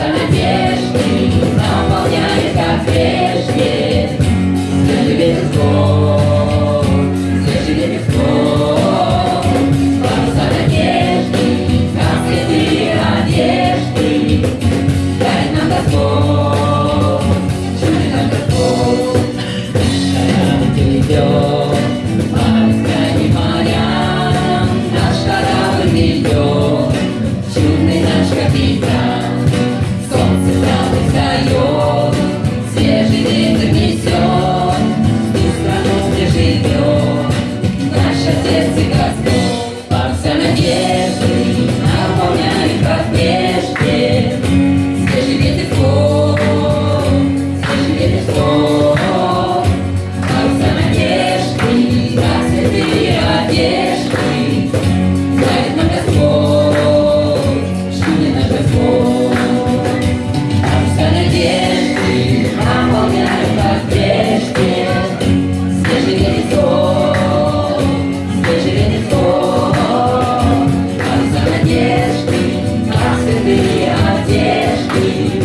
Santa Igreja. одежды,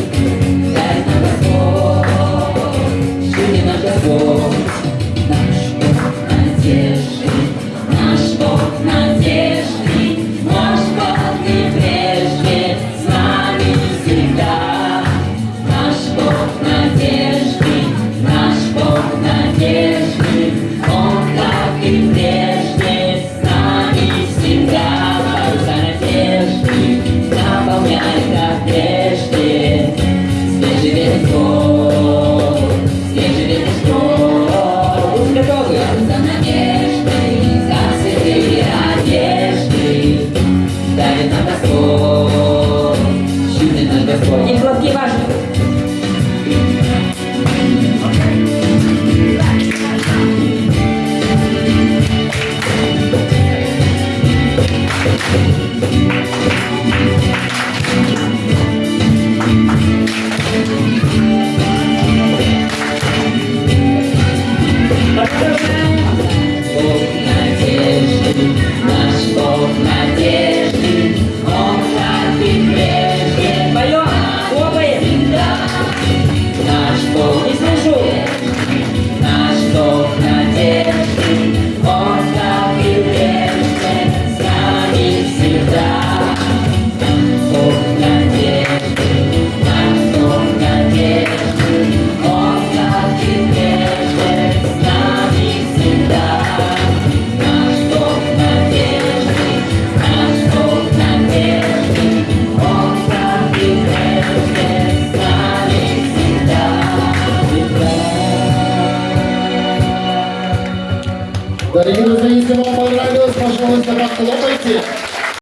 дай нам Господь, что не наш nieważne. Дорогие друзья, если вам понравилось, пожалуйста, похлопайте.